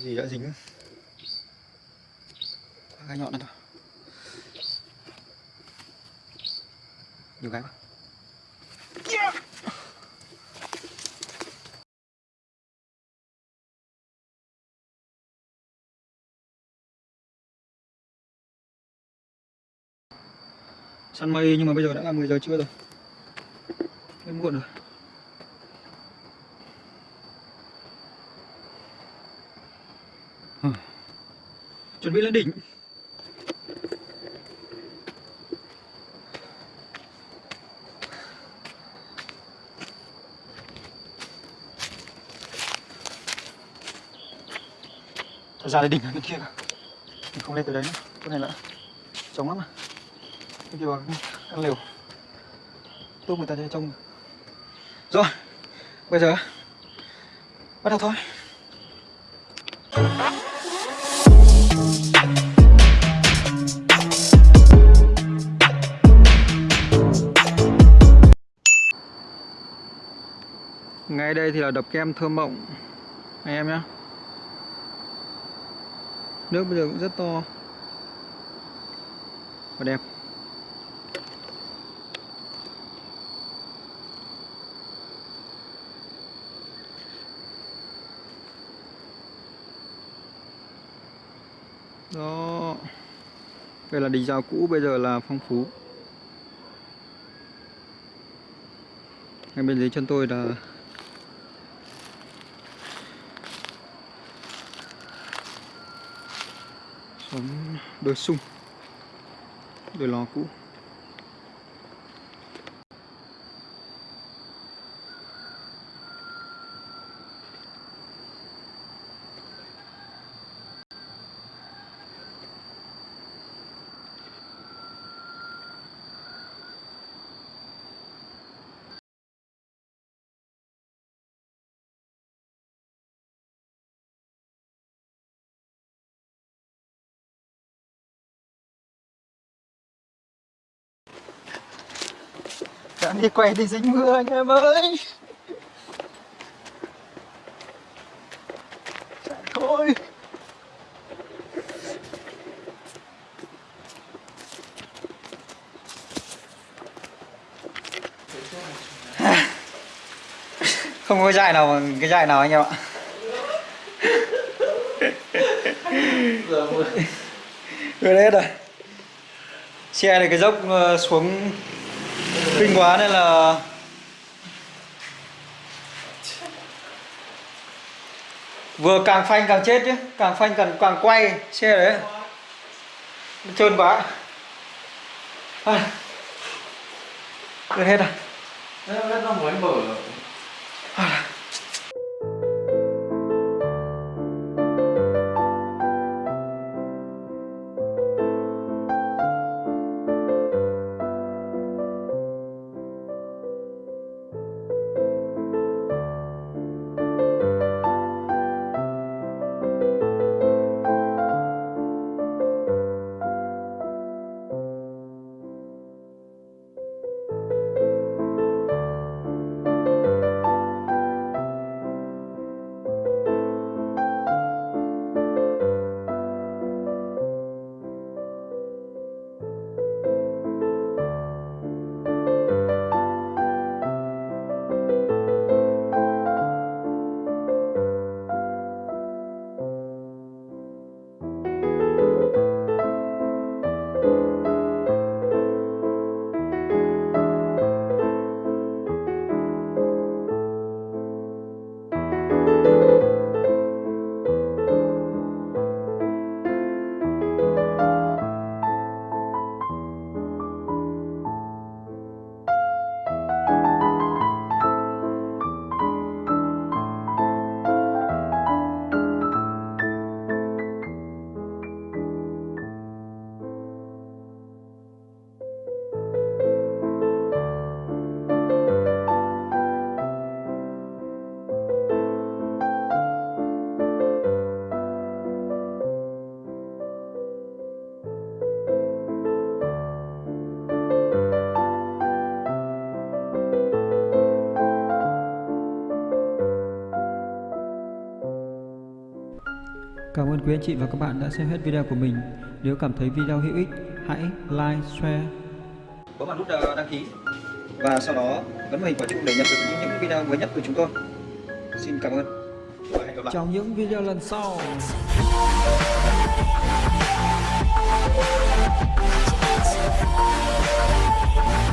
gì đã dính? Cái nhọn này thôi. Nhiều cái quá. Săn mây nhưng mà bây giờ đã là 10 giờ trưa rồi. Hơi muộn rồi. Chuẩn bị lên đỉnh. Thật ra là đỉnh ở bên kia cả mình không lên từ đấy nữa. Chỗ này là trống lắm à. Bên kia vào ăn liều. Tốt người ta chơi trông. Rồi, bây giờ bắt đầu thôi. Ngay đây thì là đập kem thơm mộng. Anh em nhé nước bây giờ cũng rất to. Và đẹp. Đó. Đây là đình rào cũ, bây giờ là phong phú. Ngay bên dưới chân tôi là xuống bờ sung đi quay thì dính mưa anh em ơi. Chạy thôi. Không có dài nào bằng cái dài nào anh em ạ. Vừa hết rồi. Xe này cái dốc ờ, xuống kinh quá nên là vừa càng phanh càng chết chứ, càng phanh càng càng quay, xe đấy. Trơn quá. À. Hết à? rồi ơn quý anh chị và các bạn đã xem hết video của mình. Nếu cảm thấy video hữu ích, hãy like, share. Bấm vào nút ờ, đăng ký. Và sau đó bấm vào hình quả chuông để nhận được những, những video mới nhất từ chúng tôi. Xin cảm ơn. Và hẹn gặp lại. Trong những video lần sau. Thank